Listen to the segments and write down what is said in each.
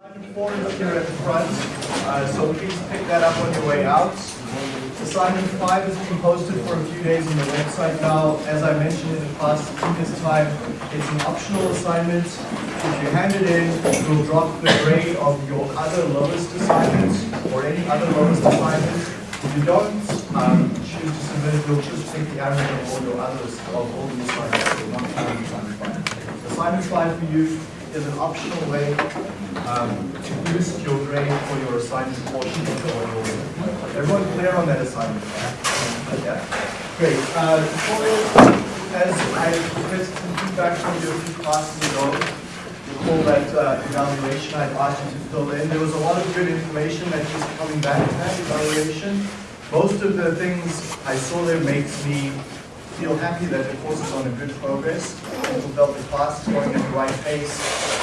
Assignment four is here at the front, uh, so please pick that up on your way out. Assignment five has been posted for a few days on the website now. As I mentioned in the class previous time, it's an optional assignment. If you hand it in, you'll drop the grade of your other lowest assignments or any other lowest assignments. If you don't um, choose to submit it, you'll just take the average of all your others, of all the assignments, so assignment. Assignment five for you is an optional way um, to boost your grade for your assignment portion of the oral. Everyone clear on that assignment? Yeah. Great. Uh, as I requested some feedback from you a few classes ago, recall that uh, evaluation I asked you to fill in. There was a lot of good information that was coming back in that evaluation. Most of the things I saw there makes me feel happy that the course is on a good progress. People felt the class is going at the right pace.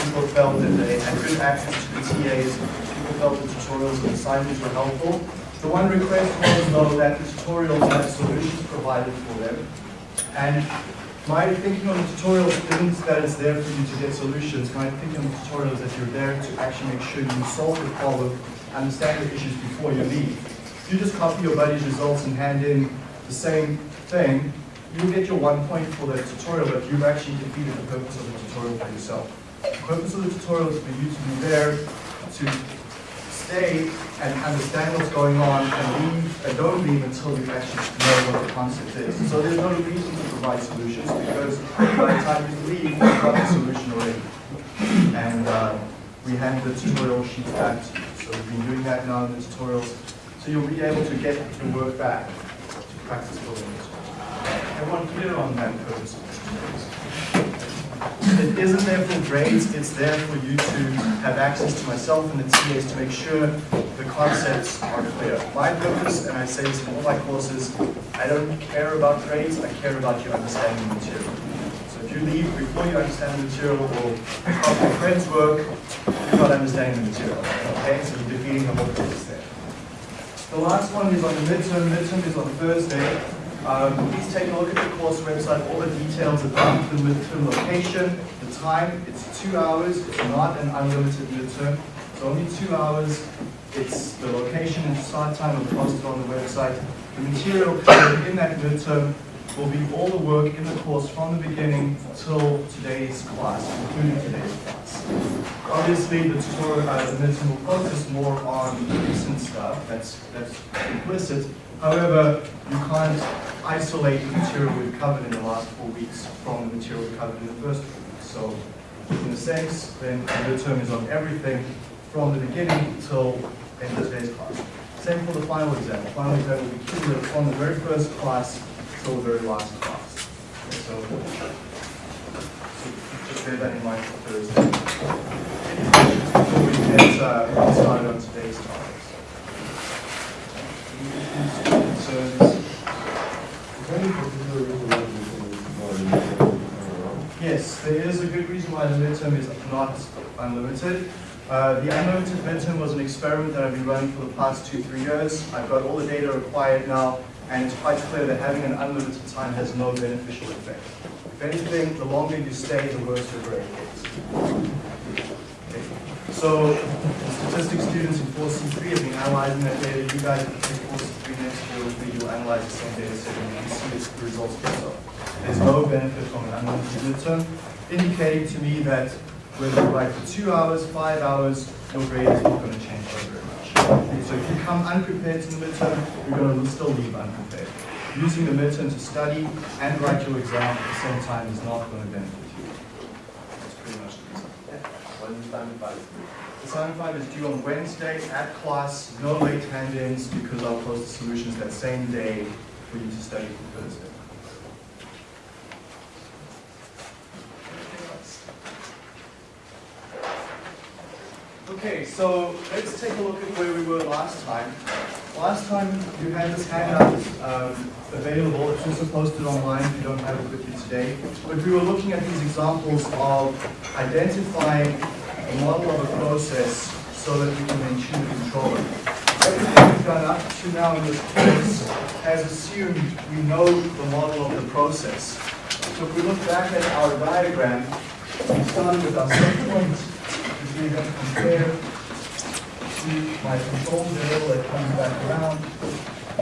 People felt that they had good access to the TAs. People felt the tutorials and assignments were helpful. The one request was though that the tutorials had solutions provided for them. And my thinking on the tutorials isn't that it's there for you to get solutions. My thinking on the tutorials is that you're there to actually make sure you solve the problem, understand the issues before you leave. If you just copy your buddy's results and hand in the same thing, you'll get your one point for the tutorial, but you've actually defeated the purpose of the tutorial for yourself. The purpose of the tutorial is for you to be there to stay and understand what's going on and leave and don't leave until you actually know what the concept is. So there's no reason to provide solutions because by the time you leave, you've got the solution already. And uh, we hand the tutorial sheets back to you. So we've been doing that now in the tutorials. So you'll be able to get your work back to practice building. Everyone clear on that purpose? It isn't there for grades, it's there for you to have access to myself and the TAs to make sure the concepts are clear. My purpose, and I say this in all my courses, I don't care about grades, I care about you understanding the material. So if you leave before you understand the material or your friends work, you're not understanding the material. Okay, so you're defeating the whole purpose there. The last one is on the midterm. Midterm is on Thursday. Um, please take a look at the course website, all the details about the midterm location, the time. It's two hours. It's not an unlimited midterm. It's only two hours. It's the location and start time are posted on the website. The material covered in that midterm will be all the work in the course from the beginning till today's class, including today's class. Obviously, the tutorial, uh, the midterm will focus more on recent stuff. That's that's implicit. However, you can't isolate the material we've covered in the last four weeks from the material we covered in the first four weeks. So, in a sense, then the midterm is on everything from the beginning till end of today's class. Same for the final exam. The final exam will be cumulative from the very first class till the very last class. Okay, so, so just bear that in mind for Thursday. Any questions before we get uh, started on today's topics? Yes, there is a good reason why the midterm is not unlimited. Uh, the unlimited midterm was an experiment that I've been running for the past two, three years. I've got all the data required now, and it's quite clear that having an unlimited time has no beneficial effect. If anything, the longer you stay, the worse your grade gets. So, the statistics students in 4C3 have been analyzing that data. You guys in 4C3 next year will be, you'll analyze the same data set and see the results yourself. There's no benefit from an unlimited midterm, indicating to me that whether you write for two hours, five hours, your grade is not going to change very much. Okay, so if you come unprepared to the midterm, you're going to still leave unprepared. Using the midterm to study and write your exam at the same time is not going to benefit you. That's pretty much the reason. Assignment five is due on Wednesday at class, no late hand-ins because I'll post the solutions that same day for you to study for Thursday. Okay, so let's take a look at where we were last time. Last time you had this handout um, available, it's also posted online if you don't have it with you today. But we were looking at these examples of identifying model of a process so that we can then choose a controller. Everything we've done up to now in this course has assumed we know the model of the process. So if we look back at our diagram, we started with our set point, which we have compare to my control variable that comes back around.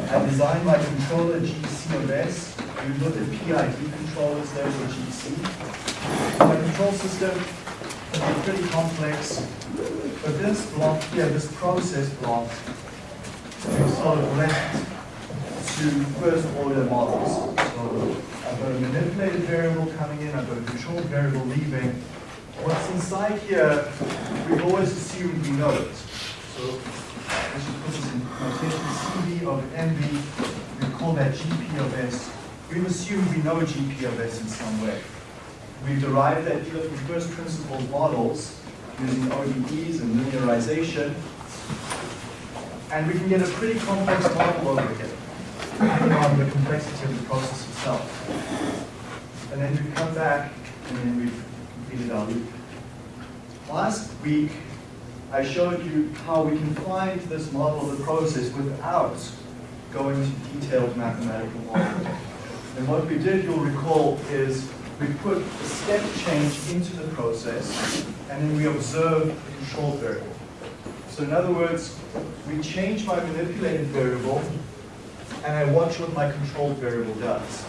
I design my controller GC of S. We look at PID controllers there for GC. My control system pretty complex, but this block here, this process block, is sort of left to first order models. So I've got a manipulated variable coming in, I've got a controlled variable leaving. What's inside here, we've always assumed we know it. So let's just put this in notation, CV of MV, we call that GP of S. We've assumed we know GP of S in some way. We've derived that either from first principles models using ODEs and linearization, and we can get a pretty complex model over here, depending on the complexity of the process itself. And then we come back, and then we've completed our loop. Last week, I showed you how we can find this model of the process without going to detailed mathematical modeling. And what we did, you'll recall, is we put a step change into the process, and then we observe the control variable. So in other words, we change my manipulated variable, and I watch what my controlled variable does.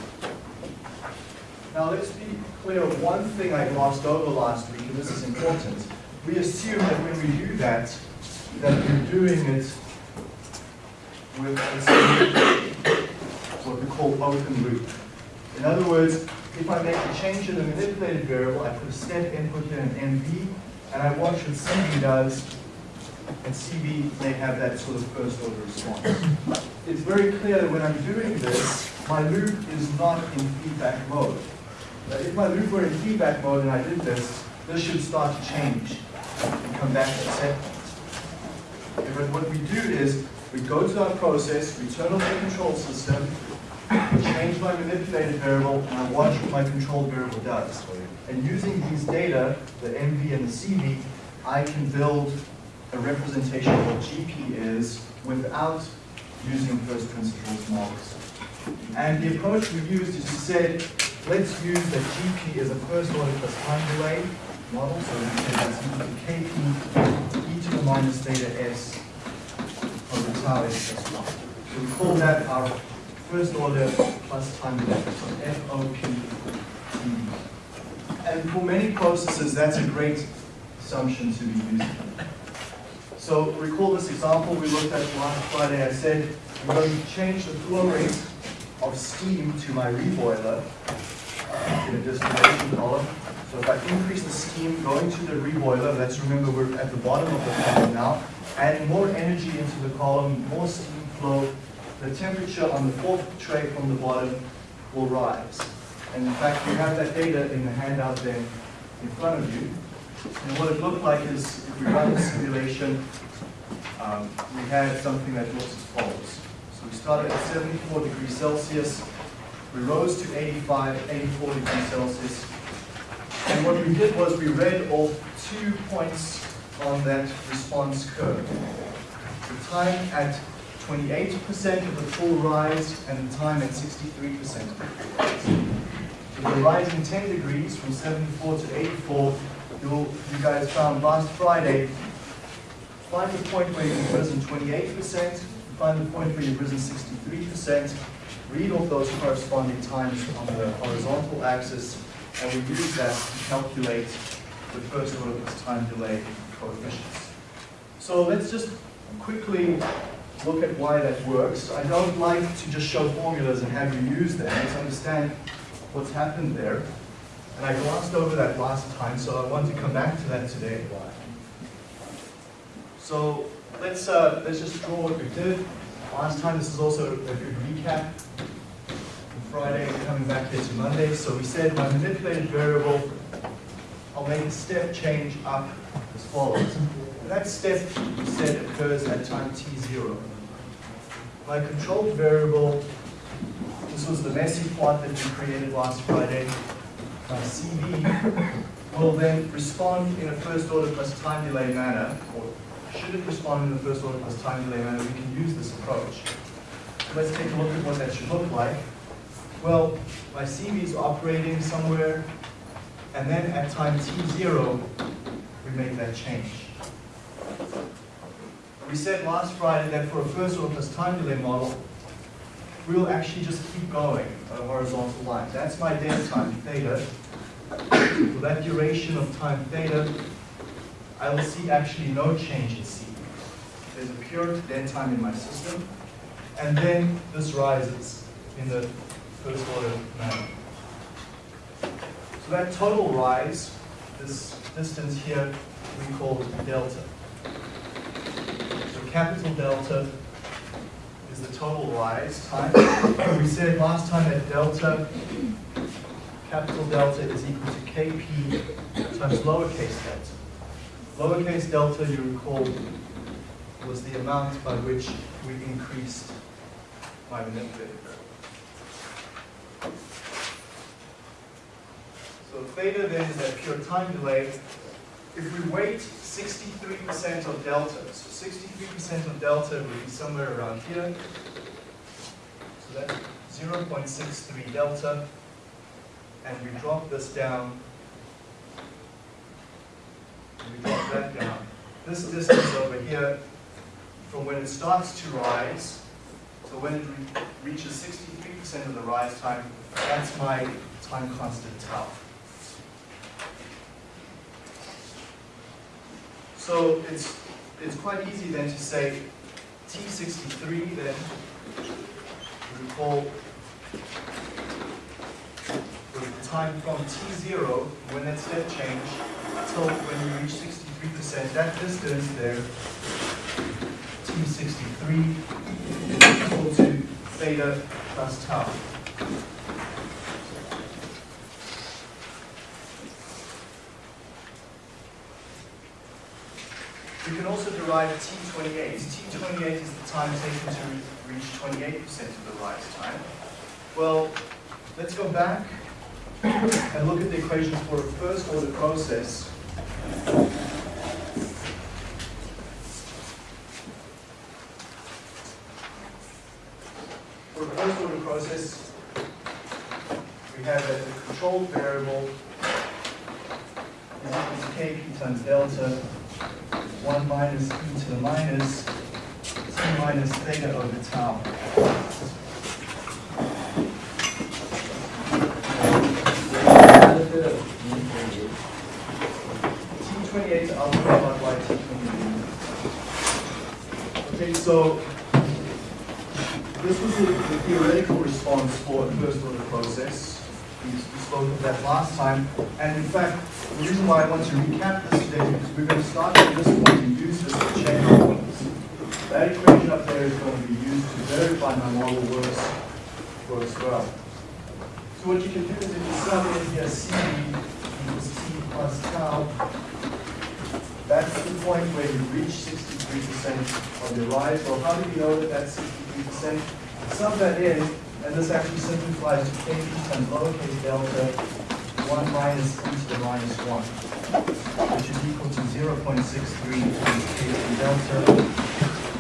Now let's be clear, one thing I glossed over last week, and this is important. We assume that when we do that, that we're doing it with what we call open loop. In other words, if I make a change in the manipulated variable, I put a step input in MV, and I watch what CV does, and CV may have that sort of first order response. It's very clear that when I'm doing this, my loop is not in feedback mode. But if my loop were in feedback mode and I did this, this should start to change and come back to set point. But what we do is, we go to our process, we turn off the control system, change my manipulated variable, and I watch what my control variable does. And using these data, the MV and the CV, I can build a representation of what GP is without using first principles models. And the approach we used is we said, let's use that GP as a first order plus time delay model. So we say that's equal to KP e to the minus theta s over tau s plus 1. So we call that our first order plus time so FOP And for many processes, that's a great assumption to be using. So recall this example we looked at last Friday. I said I'm going to change the flow rate of steam to my reboiler uh, in a distillation column. So if I increase the steam going to the reboiler, let's remember we're at the bottom of the column now, adding more energy into the column, more steam flow, the temperature on the fourth tray from the bottom will rise. And in fact, you have that data in the handout there in front of you. And what it looked like is, if we run the simulation, um, we had something that looks as follows. So we started at 74 degrees Celsius, we rose to 85, 84 degrees Celsius, and what we did was we read off two points on that response curve. The time at 28% of the full rise and the time at 63%. With the rising 10 degrees from 74 to 84, you guys found last Friday, find the point where you've risen 28%, find the point where you've risen 63%, read off those corresponding times on the horizontal axis, and we use that to calculate the first order plus time delay coefficients. So let's just quickly look at why that works. I don't like to just show formulas and have you use them. Let's understand what's happened there. And I glossed over that last time, so I want to come back to that today. So let's uh, let's just draw what we did last time. This is also a good recap. Friday, coming back here to Monday. So we said my manipulated variable, I'll make a step change up as follows. That step, we said, occurs at time t0. My controlled variable, this was the messy plot that we created last Friday. My CV will then respond in a first order plus time delay manner, or should it respond in the first order plus time delay manner, we can use this approach. Let's take a look at what that should look like. Well, my CV is operating somewhere, and then at time t0, we make that change. We said last Friday that for a first order plus time delay model, we'll actually just keep going on a horizontal line. That's my dead time theta. For that duration of time theta, I will see actually no change in C. There's a pure dead time in my system. And then this rises in the first order manner. So that total rise, this distance here, we call delta. Capital delta is the total rise time. we said last time that delta, capital delta is equal to kp times lowercase delta. Lowercase delta, you recall, was the amount by which we increased my manipulator curve. So theta then is that pure time delay. If we wait 63% of delta, so 63% of delta would be somewhere around here. So that's 0.63 delta. And we drop this down. And we drop that down. This distance over here, from when it starts to rise, so when it re reaches 63% of the rise time, that's my time constant tau. So it's, it's quite easy then to say T63 then, we call the time from T0, when that step change, till when you reach 63%, that distance there, T63, is equal to theta plus tau. We can also derive T28. T28 is the time taken to reach 28% of the rise time. Well, let's go back and look at the equation for a first order process. For a first order process, we have the controlled variable is equal to times delta 1 minus e to the minus t minus theta over tau. T28, I'll talk about why T28. Okay, so this was the, the theoretical response for a first order process. We, spoke of that last time. And in fact, the reason why I want to recap this we're going to start at this point and use this to check our models. That equation up there is going to be used to verify my model works, works well. So what you can do is if you sum in here C equals T plus tau, that's the point where you reach 63% of your rise. Well, how do we know that that's 63%? Sum that in, and this actually simplifies to kp times lowercase delta 1 minus e to the minus 1, which is equal to 0.63 times kp delta,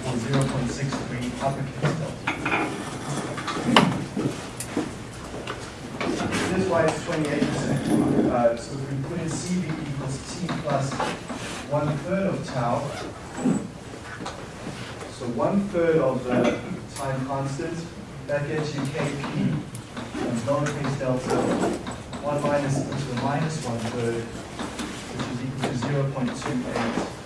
or 0.63 uppercase delta. This is why it's 28%. Uh, so if we put in Cv equals t plus one third of tau, so one third of the time constant, that gets you kp times lowercase delta 1 minus e to the minus 1 third, which is equal to 0.28.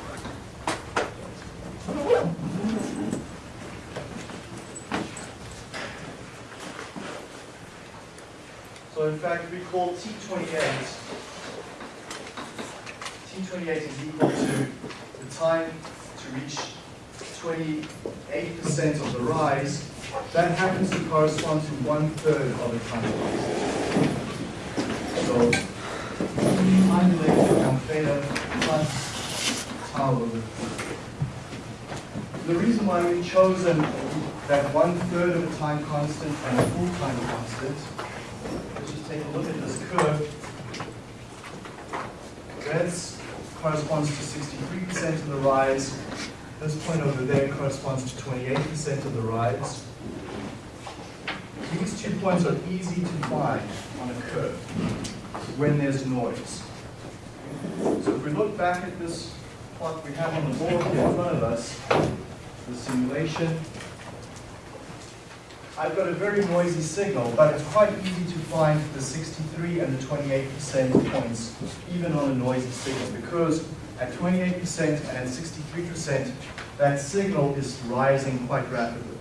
So in fact, we call T28, T28 is equal to the time to reach 28% of the rise. That happens to correspond to one third of the time So plus tau The reason why we've chosen that one third of a time constant and a full time constant let's just take a look at this curve. That corresponds to 63% of the rise. This point over there corresponds to 28% of the rise. These two points are easy to find on a curve when there's noise. So if we look back at this plot we have on the board here in front of us, the simulation. I've got a very noisy signal, but it's quite easy to find the 63 and the 28% points, even on a noisy signal, because at 28% and at 63%, that signal is rising quite rapidly.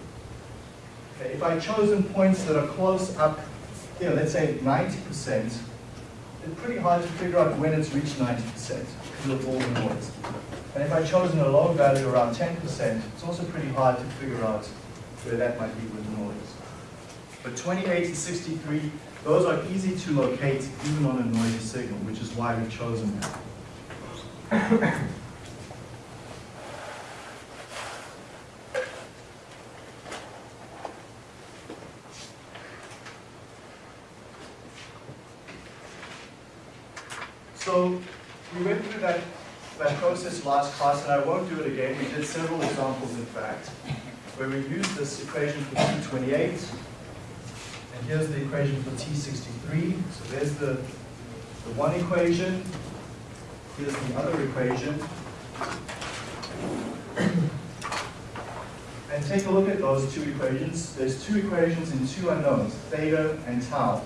Okay, if I've chosen points that are close up, you know, let's say 90%, it's pretty hard to figure out when it's reached 90% because of all the noise. And if I've chosen a low value around 10%, it's also pretty hard to figure out where that might be with the noise. But 28 and 63, those are easy to locate even on a noisy signal, which is why we've chosen that. So we went through that, process last class, and I won't do it again. We did several examples, in fact, where we used this equation for T28, and here's the equation for T63. So there's the, the one equation, here's the other equation. And take a look at those two equations. There's two equations in two unknowns, theta and tau.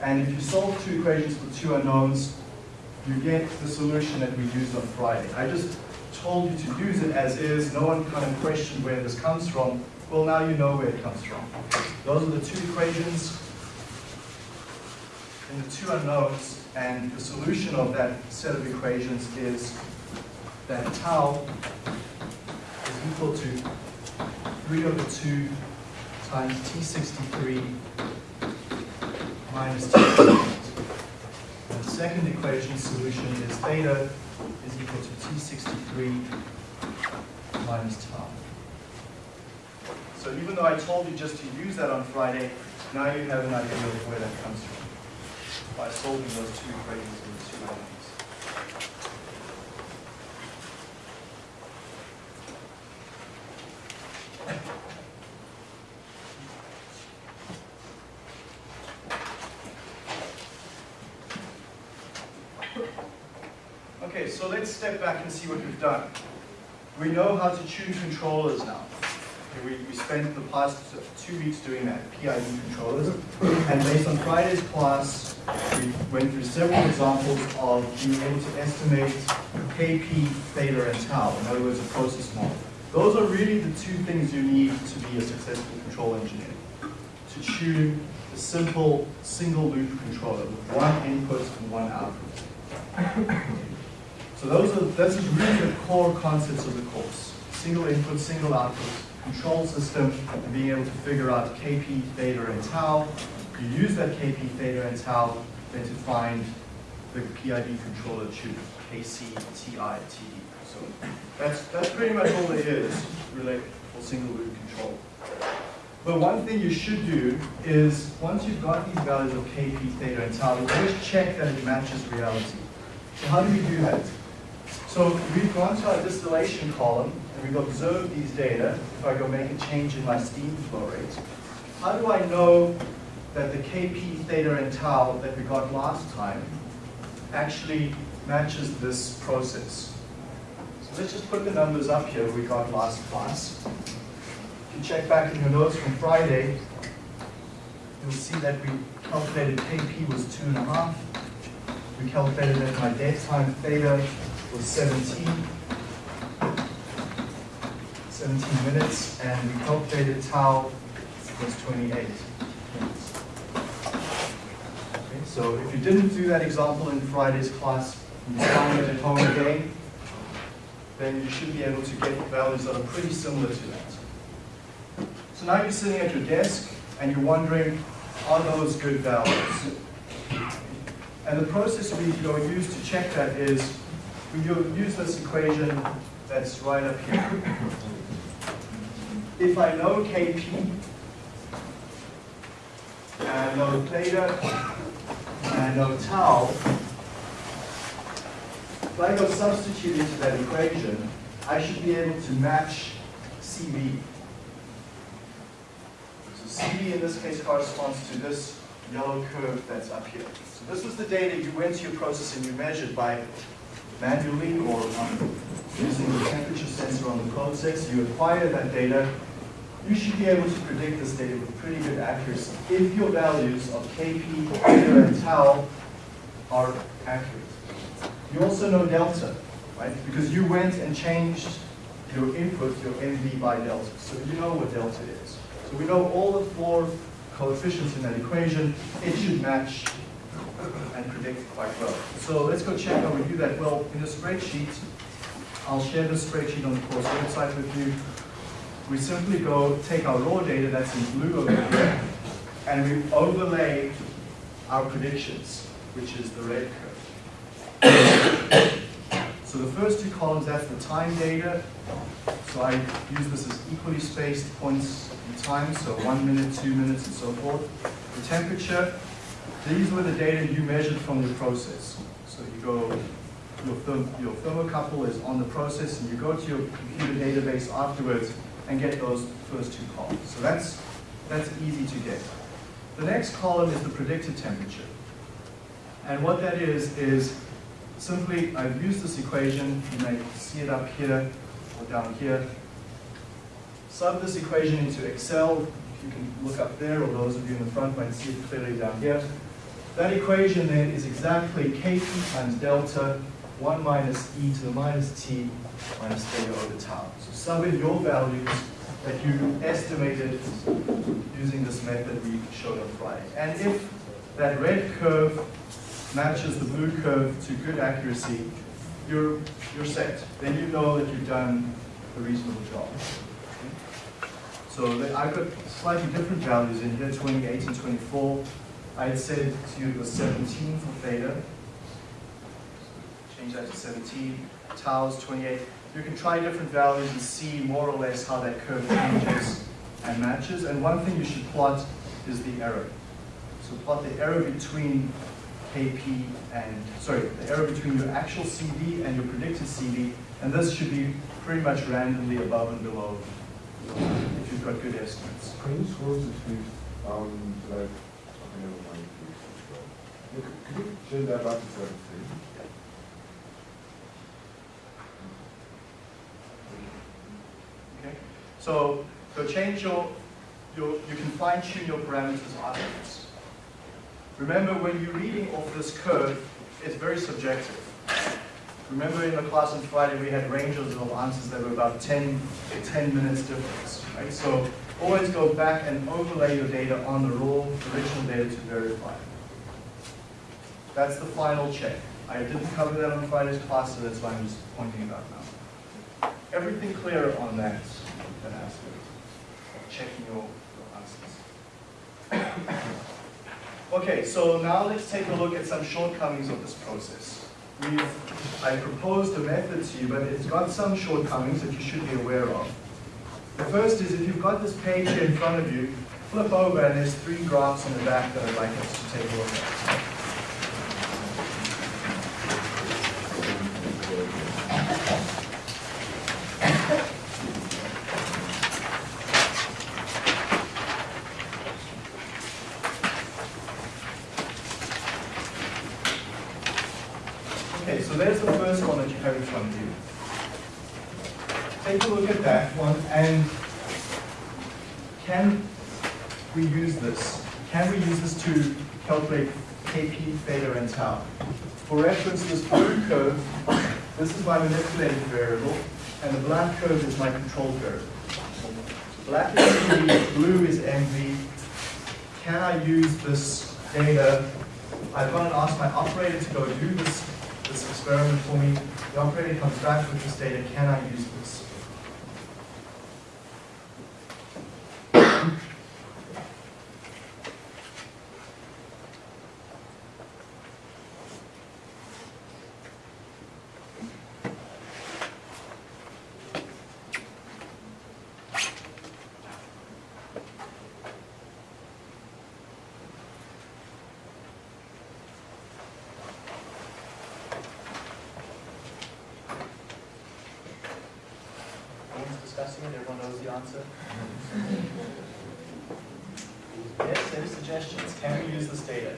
And if you solve two equations for two unknowns, you get the solution that we used on Friday. I just told you to use it as is. No one kind of questioned where this comes from. Well, now you know where it comes from. Those are the two equations and the two unknowns, and the solution of that set of equations is that tau is equal to 3 over 2 times T63 minus t second equation solution is theta is equal to t63 minus tau. So even though I told you just to use that on Friday, now you have an idea of where that comes from by solving those two equations in the two elements. Okay, so let's step back and see what we've done. We know how to tune controllers now. Okay, we, we spent the past two weeks doing that, PID controllers. And based on Friday's class, we went through several examples of being able to estimate KP, theta, and tau. In other words, a process model. Those are really the two things you need to be a successful control engineer. To tune a simple single loop controller with one input and one output. So those are, that's really the core concepts of the course. Single input, single output, control system, and being able to figure out Kp, theta, and tau. You use that Kp, theta, and tau then to find the PID controller tune, Kc, Ti, Te. So that's, that's pretty much all there is related for single loop control. But one thing you should do is, once you've got these values of Kp, theta, and tau, you always check that it matches reality. So how do we do that? So we've gone to our distillation column and we've observed these data. If I go make a change in my steam flow rate, how do I know that the Kp, theta, and tau that we got last time actually matches this process? So let's just put the numbers up here we got last class. If you check back in your notes from Friday, you'll see that we calculated Kp was two and a half. We calculated that my dead time theta was 17, 17 minutes, and we calculated tau was 28 minutes. Okay, so if you didn't do that example in Friday's class, and you find it at home again, then you should be able to get values that are pretty similar to that. So now you're sitting at your desk and you're wondering, are those good values? And the process we go use to check that is we use this equation that's right up here. If I know Kp, and I know theta, and I know tau, if I go substitute into that equation, I should be able to match Cv. So Cv in this case corresponds to this yellow curve that's up here. So this was the data you went to your process and you measured by manually or um, using the temperature sensor on the probe process, you acquire that data, you should be able to predict this data with pretty good accuracy if your values of Kp, and tau are accurate. You also know delta, right? Because you went and changed your input, your MV by delta. So you know what delta is. So we know all the four coefficients in that equation. It should match and predict quite well. So let's go check how we do that. Well, in a spreadsheet, I'll share the spreadsheet on the course website with you. We simply go take our raw data that's in blue over here, and we overlay our predictions, which is the red curve. So the first two columns, that's the time data. So I use this as equally spaced points in time, so one minute, two minutes, and so forth. The temperature, these were the data you measured from your process. So you go, your, therm, your thermocouple is on the process, and you go to your computer database afterwards and get those first two columns. So that's, that's easy to get. The next column is the predicted temperature. And what that is, is simply, I've used this equation, you may see it up here or down here. Sub this equation into Excel, you can look up there, or those of you in the front might see it clearly down here. That equation then is exactly Kp times delta, 1 minus e to the minus t minus theta over tau. So sub in your values that you estimated using this method we showed on Friday. And if that red curve matches the blue curve to good accuracy, you're, you're set. Then you know that you've done a reasonable job. So I've got slightly different values in here, 28 and 24. I had said to you it was 17 for theta. Change that to 17. Tau is 28. You can try different values and see more or less how that curve changes and matches. And one thing you should plot is the error. So plot the error between KP and, sorry, the error between your actual CV and your predicted CV, and this should be pretty much randomly above and below if you've got good estimates. Can you to please, um, like, please. Look, Could you change? So, so your, your, you can fine tune your parameters afterwards. Remember, when you're reading off this curve, it's very subjective. Remember in the class on Friday, we had ranges of answers that were about 10, 10 minutes difference, right? So always go back and overlay your data on the raw original data to verify. That's the final check. I didn't cover that on Friday's class, so that's why I'm just pointing it out now. Everything clear on that, that aspect of checking your, your answers. Okay, so now let's take a look at some shortcomings of this process. We've, I proposed a method to you, but it's got some shortcomings that you should be aware of. The first is if you've got this page here in front of you, flip over and there's three graphs in the back that I'd like us to take a look at. Okay, so there's the first one that you have in front of you. Take a look at that one and can we use this? Can we use this to calculate Kp, theta, and tau? For reference, this blue curve, this is my manipulated variable, and the black curve is my control variable. Black is CV, blue is MV. Can I use this data? I've gone and asked my operator to go do this this experiment for me. The operator comes back with this data. Can I use this? Everyone knows the answer. Yes, any suggestions? Can we use this data?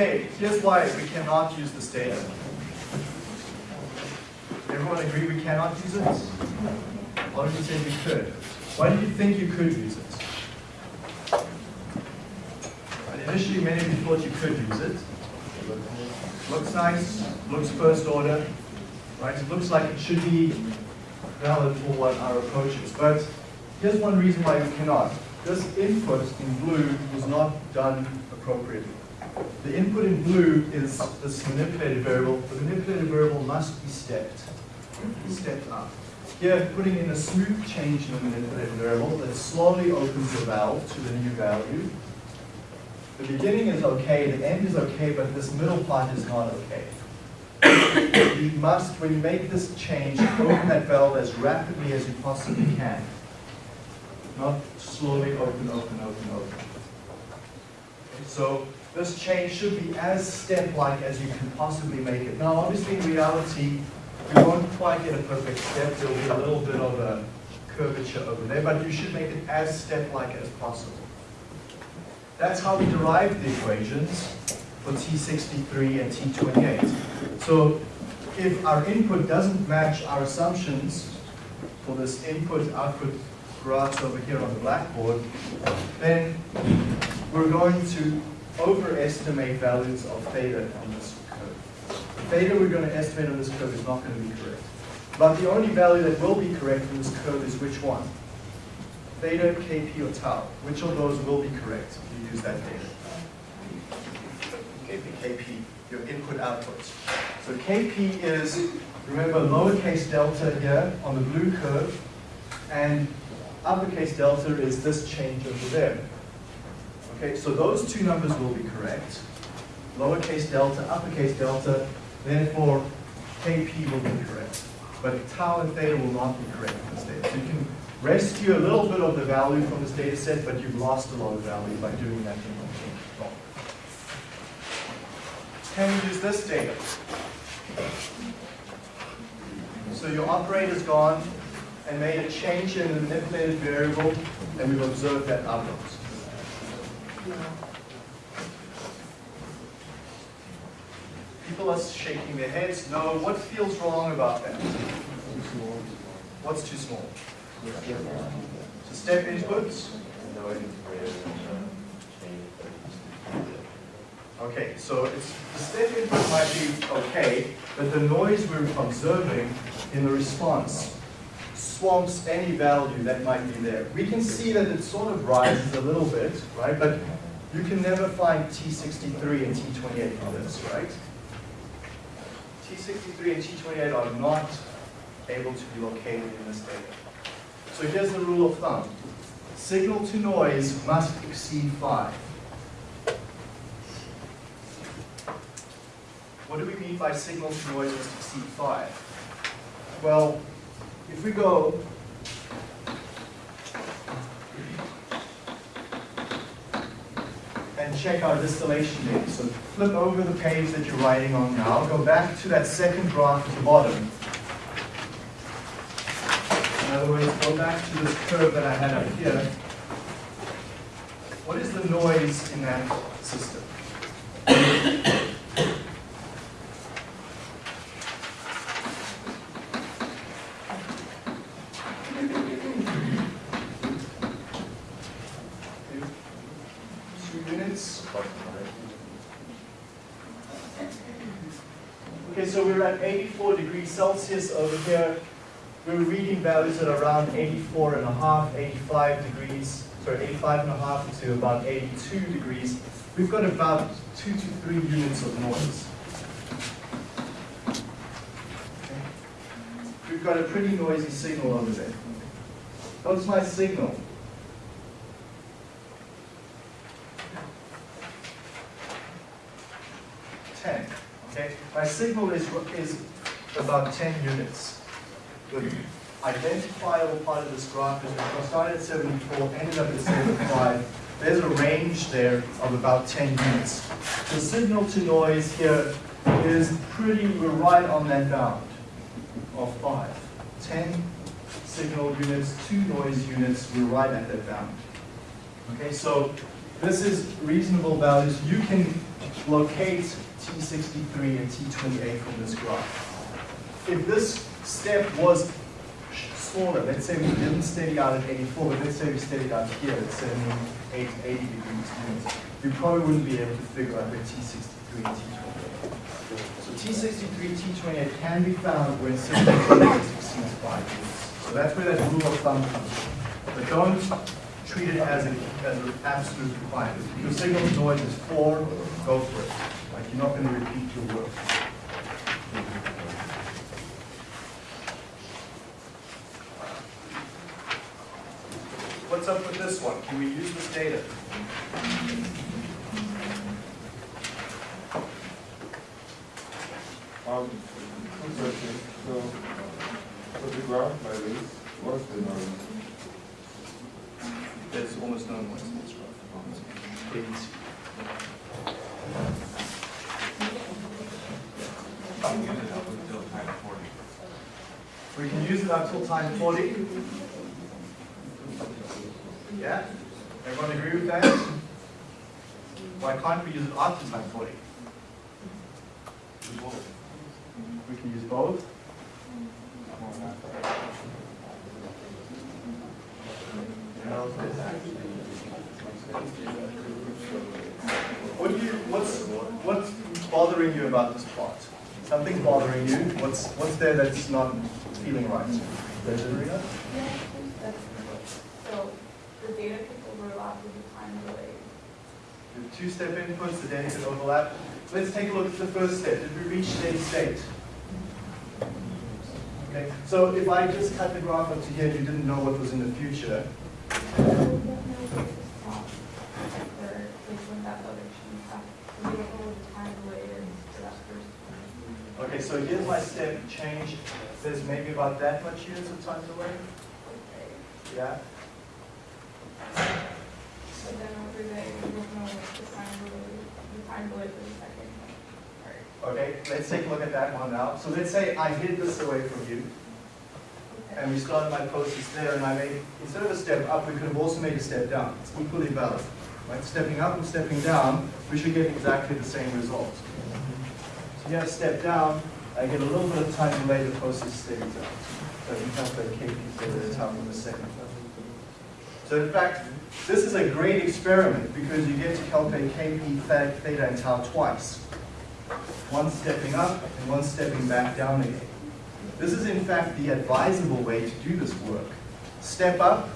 Okay, here's why we cannot use this data. Everyone agree we cannot use it? Why did you say we could? Why do you think you could use it? Right, Initially, many of you thought you could use it. Looks nice, looks first order, right? It looks like it should be valid for what our approach is. But here's one reason why we cannot. This input in blue was not done appropriately. The input in blue is this manipulated variable. The manipulated variable must be stepped, stepped up. Here, putting in a smooth change in the manipulated variable that slowly opens the valve to the new value. The beginning is okay, the end is okay, but this middle part is not okay. You must, when you make this change, open that valve as rapidly as you possibly can. Not slowly open, open, open, open. So this change should be as step-like as you can possibly make it. Now, obviously, in reality, we won't quite get a perfect step. There'll be a little bit of a curvature over there, but you should make it as step-like as possible. That's how we derived the equations for T63 and T28. So if our input doesn't match our assumptions for this input-output graphs over here on the blackboard, then we're going to overestimate values of theta on this curve. The theta we're going to estimate on this curve is not going to be correct. But the only value that will be correct in this curve is which one? Theta, Kp, or tau. Which of those will be correct if you use that data? Kp, Kp, your input outputs. So Kp is, remember, lowercase delta here on the blue curve, and uppercase delta is this change over there. Okay, so those two numbers will be correct. Lowercase delta, uppercase delta, therefore Kp will be correct. But tau and theta will not be correct in this data. So you can rescue a little bit of the value from this data set, but you've lost a lot of value by doing that thing wrong. Can we use this data? So your operator's gone and made a change in the manipulated variable, and we've observed that outcomes. People are shaking their heads. No, what feels wrong about that? What's too small? So step inputs. Okay, so it's, the step input might be okay, but the noise we're observing in the response swamps any value that might be there. We can see that it sort of rises a little bit, right? But you can never find T63 and T28 from this, right? T63 and T28 are not able to be located in this data. So here's the rule of thumb. Signal to noise must exceed 5. What do we mean by signal to noise must exceed 5? Well, if we go and check our distillation data, so flip over the page that you're writing on now, go back to that second graph at the bottom. In other words, go back to this curve that I had up here. What is the noise in that system? Two units. Okay, so we're at 84 over here. We're reading values at around 84 and a half, 85 degrees, sorry, 85 and a half to about 82 degrees. We've got about two to three units of noise. Okay. We've got a pretty noisy signal over there. What's my signal? Ten. Okay, my signal is is about ten units. The identifiable part of this graph is we started at 74, ended up at 75. There's a range there of about 10 units. The signal to noise here is pretty, we're right on that bound of 5. 10 signal units, 2 noise units, we're right at that bound. Okay, so this is reasonable values. You can locate T63 and T28 from this graph. If this step was smaller, let's say we didn't steady out at 84, but let's say we steadied out here at 78, 80 degrees units, you probably wouldn't be able to figure out where T63 and T28. So T63, T28 can be found when significance exceeds 5 units. So that's where that rule of thumb comes from. But don't treat it as, a, as an absolute requirement. If your signal noise is 4, go for it. Like, you're not going to repeat your work. What's up with this one? Can we use this data? Um, two questions. So, for the graph like this, what's the noise? There's almost no noise in this graph. ABC. We can use it up till time 40. Yeah? Everyone agree with that? Why can't we use it after time 40? We can use both. What do you, what's, what's bothering you about this plot? Something bothering you? What's, what's there that's not feeling right? Rita? So the data could overlap with the time delay. The two-step inputs, the data can overlap. Let's take a look at the first step. Did we reach steady state? Okay, so if I just cut the graph up to here, you didn't know what was in the future. So we don't know what the stop or like when that direction happens. We don't know what the time delay is for that first one. Okay, so here's my step change. There's maybe about that much units of time delay. Okay. Yeah? So then over there, we don't know what the time delay, the time delay for the second. Okay, let's take a look at that one now. So let's say I hid this away from you, Okay. and we started my process there, and I made, instead of a step up, we could have also made a step down. It's equally valid. Right, stepping up and stepping down, we should get exactly the same result. Here, step down, I get a little bit of time delay, the process steadies out. So you calculate KP theta at time in a second. So in fact, this is a great experiment because you get to calculate KP theta and tau twice. One stepping up and one stepping back down again. This is in fact the advisable way to do this work. Step up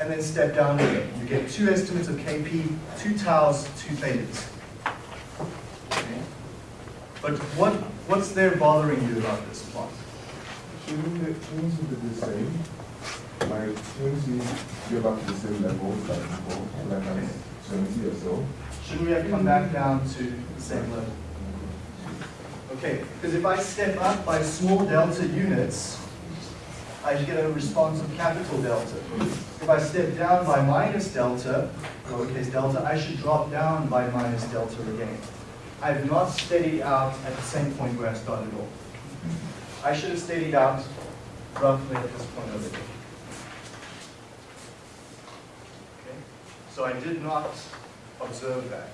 and then step down again. You get two estimates of KP, two taus, two thetas. But what, what's there bothering you about this plot? Shouldn't it, shouldn't be the same? My get back to the same level like before, like at twenty or so? Shouldn't we have come back down to the same level? Okay, because if I step up by small delta units, I get a response of capital delta. If I step down by minus delta, lowercase delta, I should drop down by minus delta again. I've not steadied out at the same point where I started off. I should have steadied out roughly at this point over here. Okay, so I did not observe that.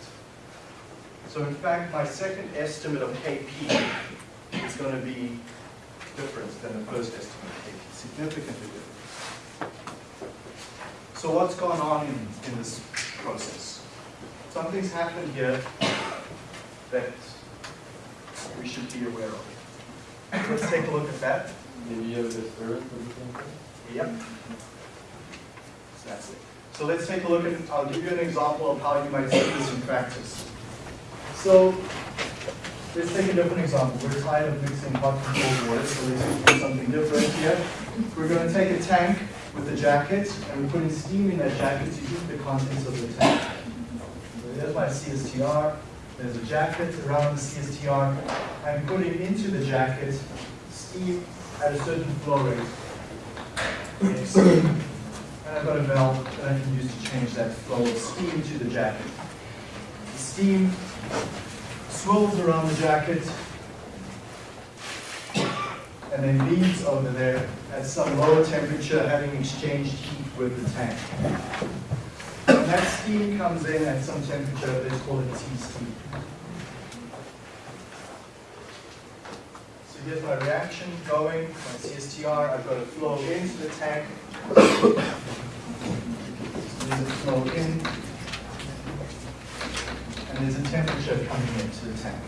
So in fact, my second estimate of KP is going to be different than the first estimate of KP, significantly different. So what's gone on in, in this process? Something's happened here that we should be aware of. Let's take a look at that. Maybe you have the third for the thing? Yep. So that's it. So let's take a look at, I'll give you an example of how you might see this in practice. So let's take a different example. We're tired of mixing hot and cold water, so let's do something different here. We're going to take a tank with a jacket, and we're putting steam in that jacket to heat the contents of the tank. So there's my CSTR. There's a jacket around the CSTR. I'm putting into the jacket steam at a certain flow rate. And I've got a valve that I can use to change that flow of steam to the jacket. The steam swirls around the jacket and then leaves over there at some lower temperature having exchanged heat with the tank that steam comes in at some temperature, let's call it T steam. So here's my reaction going, my CSTR, I've got a flow into the tank. There's a flow in, and there's a temperature coming into the tank.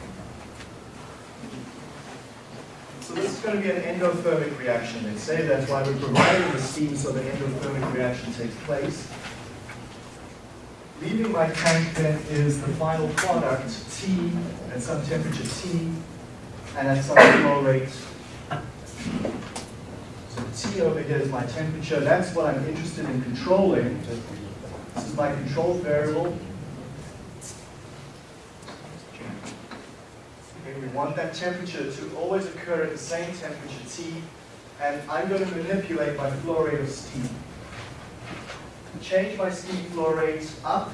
So this is going to be an endothermic reaction, let's say. That's why we're providing the steam so the endothermic reaction takes place. Leaving my tank then is the final product, T, at some temperature T, and at some flow rate. So T over here is my temperature. That's what I'm interested in controlling. This is my control variable. Okay, we want that temperature to always occur at the same temperature T, and I'm going to manipulate my flow rate of steam. Change my steam flow rate up,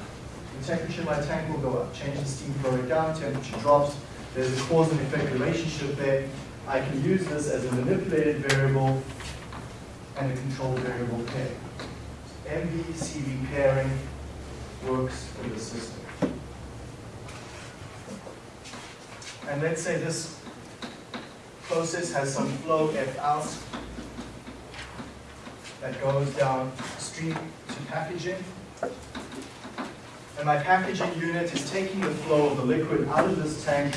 the temperature in my tank will go up. Change the steam flow rate down, temperature drops. There's a cause and effect relationship there. I can use this as a manipulated variable and a controlled variable pair. MV CV pairing works for the system. And let's say this process has some flow F out that goes to packaging. And my packaging unit is taking the flow of the liquid out of this tank.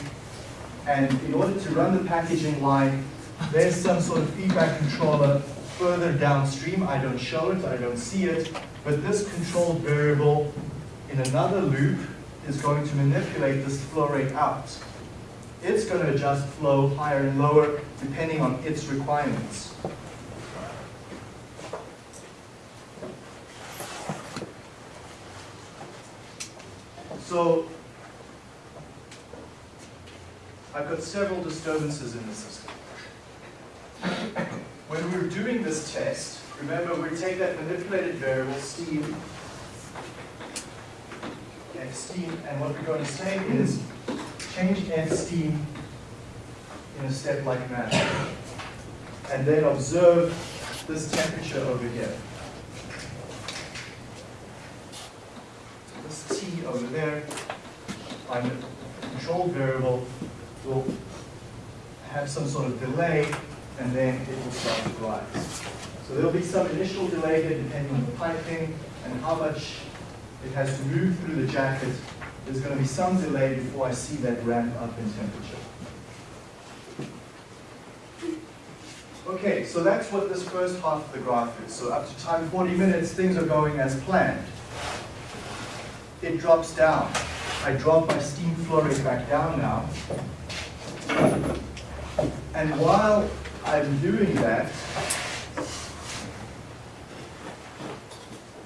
And in order to run the packaging line, there's some sort of feedback controller further downstream. I don't show it, I don't see it. But this control variable in another loop is going to manipulate this flow rate out. It's going to adjust flow higher and lower depending on its requirements. So I've got several disturbances in the system. When we were doing this test, remember we take that manipulated variable, steam, F steam, and what we're going to say is change F steam in a step-like manner. And then observe this temperature over here. This T over there, my control variable will have some sort of delay and then it will start to rise. So there'll be some initial delay here depending on the piping and how much it has to move through the jacket. There's going to be some delay before I see that ramp up in temperature. Okay, so that's what this first half of the graph is. So up to time 40 minutes, things are going as planned. It drops down. I drop my steam flow rate back down now. And while I'm doing that,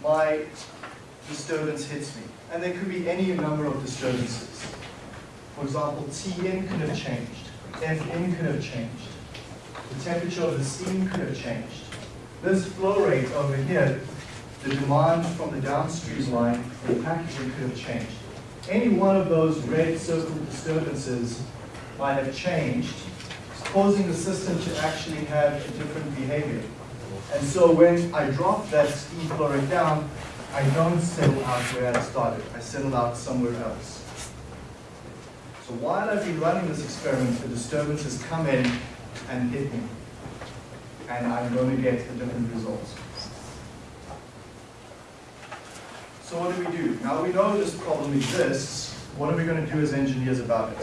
my disturbance hits me. And there could be any number of disturbances. For example, Tn could have changed. Fn could have changed. The temperature of the steam could have changed. This flow rate over here, the demand from the downstream line, the packaging could have changed. Any one of those red circled disturbances might have changed, causing the system to actually have a different behavior. And so when I drop that steam flow rate down, I don't settle out where I started. I settle out somewhere else. So while I've been running this experiment, the disturbances come in and hit me. And I'm going to get a different result. So what do we do? Now we know this problem exists. What are we going to do as engineers about it?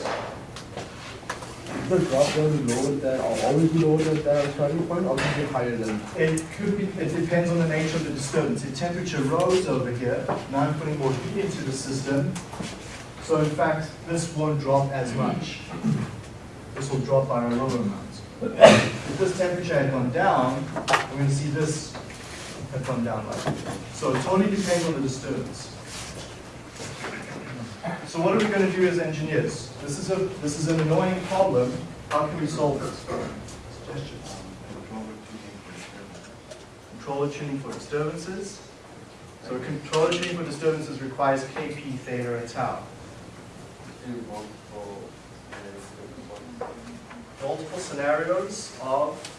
The drop down is lower than, or always be lower than the starting point, or is it higher than? It could be, it depends on the nature of the disturbance. If temperature rose over here, now I'm putting more heat into the system. So in fact, this won't drop as much. This will drop by a lower amount. If this temperature had gone down, we're going to see this have come down like that. So it totally depends on the disturbance. So what are we going to do as engineers? This is a this is an annoying problem. How can we solve it? Suggestions. Controller tuning for disturbances. So controller tuning for disturbances requires KP, theta, and tau. Multiple scenarios of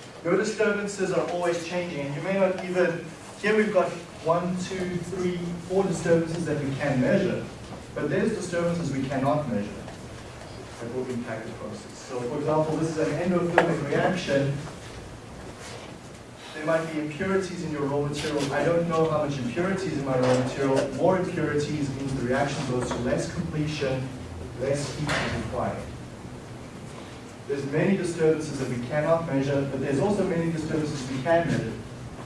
Your disturbances are always changing, and you may not even, here we've got one, two, three, four disturbances that we can measure, but there's disturbances we cannot measure that will impact the process. So for example, this is an endothermic reaction. There might be impurities in your raw material. I don't know how much impurities in my raw material. More impurities means the reaction goes to less completion, less heat is required. There's many disturbances that we cannot measure, but there's also many disturbances we can measure.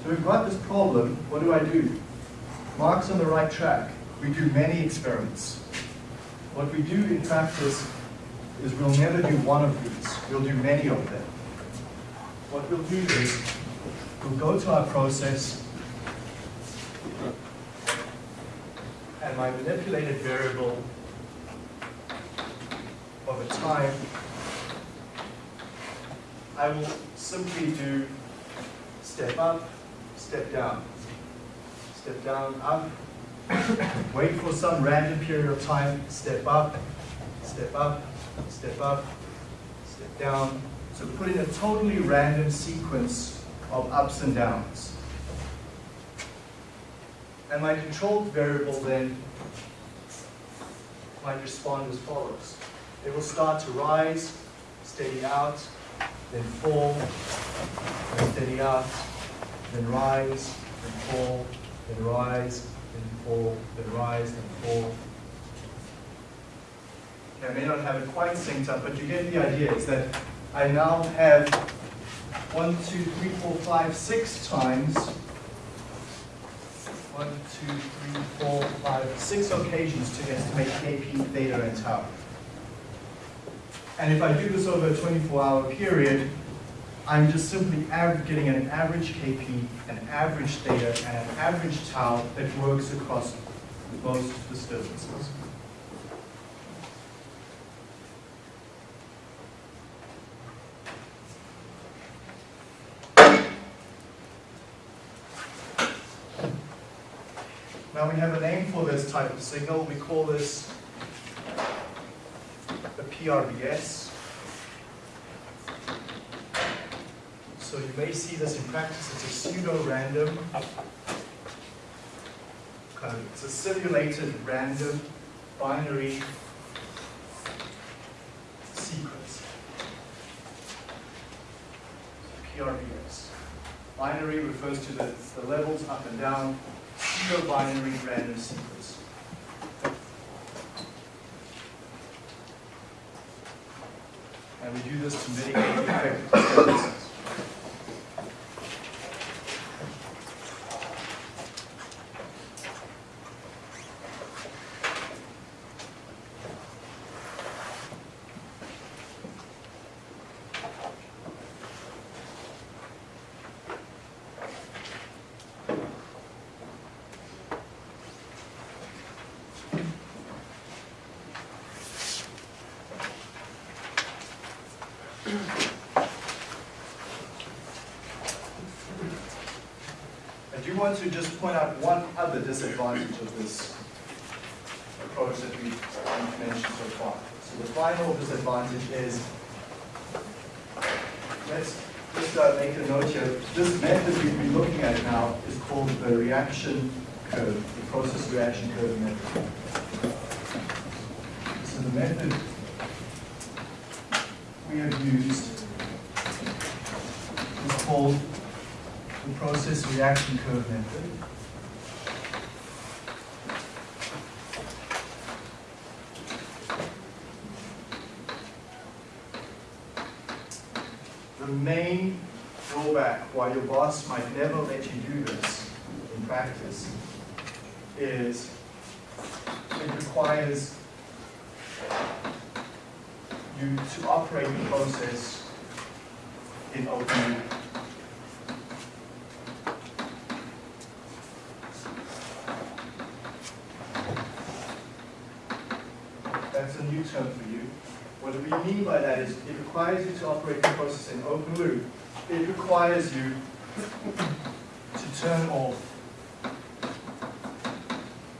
So we've got this problem, what do I do? Mark's on the right track. We do many experiments. What we do in practice is we'll never do one of these, we'll do many of them. What we'll do is, we'll go to our process, and my manipulated variable over time I will simply do step up, step down, step down, up, wait for some random period of time, step up, step up, step up, step down. So put in a totally random sequence of ups and downs. And my controlled variable then might respond as follows. It will start to rise, steady out, then fall, then steady up, then rise, then fall, then rise, then fall, then rise, then fall. Okay, I may not have it quite synced up, but you get the idea. It's that I now have one, two, three, four, five, six times one, two, three, four, five, six occasions to estimate Kp, theta, and tau. And if I do this over a 24-hour period, I'm just simply getting an average Kp, an average theta, and an average tau that works across most disturbances. Now we have a name for this type of signal. We call this PRBS. So you may see this in practice. It's a pseudo-random, kind of, it's a simulated random binary sequence. PRBS. Binary refers to the, the levels up and down, pseudo-binary random sequence. And we do this to mitigate the effect of disturbances. I do want to just point out one other disadvantage of this approach that we've mentioned so far. So the final disadvantage is, let's just uh, make a note here. This method we've been looking at now is called the reaction curve, the process reaction curve method. So the method we have used is called the process reaction curve method. The main drawback why your boss might never let you do this in practice is it requires you to operate the process in open loop. That's a new term for you. What we mean by that is it requires you to operate the process in open loop. It requires you to turn off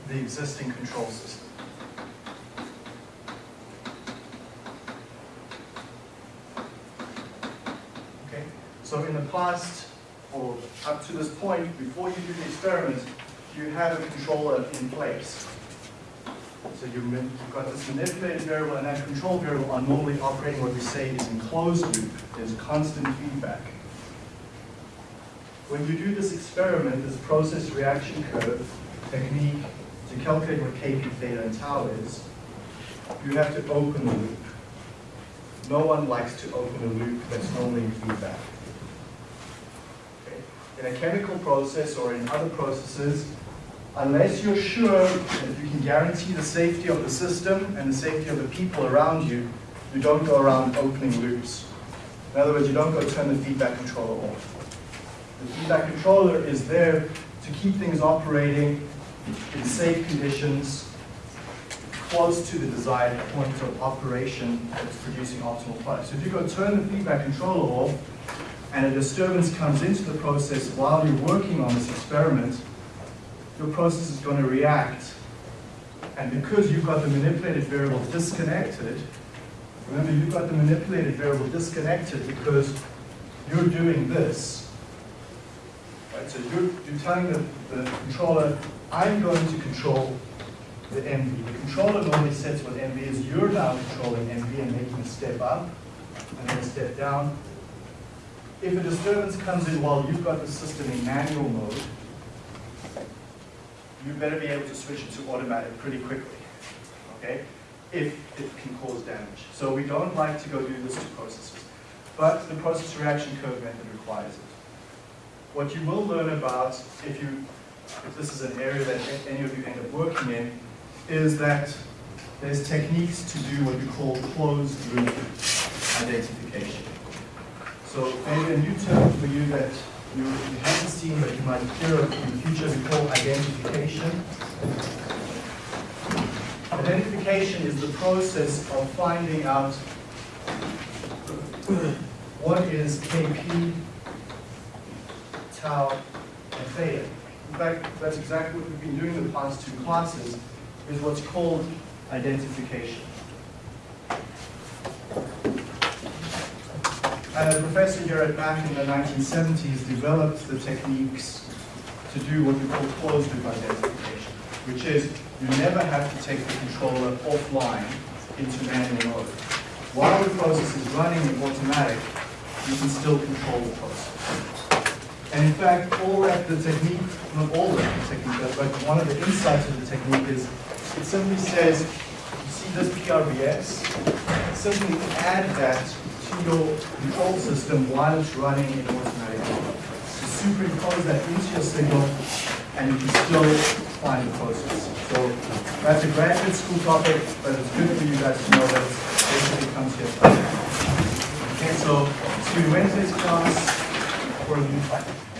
the existing control system. Okay, so in the past, or up to this point, before you do the experiment, you have a controller in place. So you've got this manipulated variable and that control variable are normally operating what we say is in closed loop. There's constant feedback. When you do this experiment, this process reaction curve technique to calculate what Kp theta and tau is, you have to open the loop. No one likes to open a loop that's normally feedback. Okay? In a chemical process or in other processes, unless you're sure that you can guarantee the safety of the system and the safety of the people around you, you don't go around opening loops. In other words, you don't go turn the feedback controller off. The feedback controller is there to keep things operating in safe conditions, close to the desired point of operation that's producing optimal product. So if you go turn the feedback controller off, and a disturbance comes into the process while you're working on this experiment, your process is going to react. And because you've got the manipulated variable disconnected, remember you've got the manipulated variable disconnected because you're doing this. Right, so you're, you're telling the, the controller, I'm going to control the MV. The controller normally sets what MV is. You're now controlling MV and making a step up and then a step down. If a disturbance comes in while you've got the system in manual mode, you better be able to switch it to automatic pretty quickly, okay? If it can cause damage. So we don't like to go do this to processes. But the process reaction curve method requires it. What you will learn about, if you, if this is an area that any of you end up working in, is that there's techniques to do what we call closed loop identification. So maybe a new term for you that you, haven't seen but you might hear in the future, we call identification. Identification is the process of finding out what is Kp, tau, and theta. In fact, that's exactly what we've been doing in the past two classes, is what's called identification. And professor here at Mac in the 1970s developed the techniques to do what we call closed loop identification, which is you never have to take the controller offline into manual mode. While the process is running in automatic, you can still control the process. And in fact, all that the technique, not all that the technique but one of the insights of the technique is it simply says, you see this PRBS, simply add that to your control system while it's running in automatic mode. You superimpose that into your signal and you can still find the process. So that's a graduate school topic, but it's good for you guys to know that it basically comes here. Okay, so you Wednesday's class for a new topic.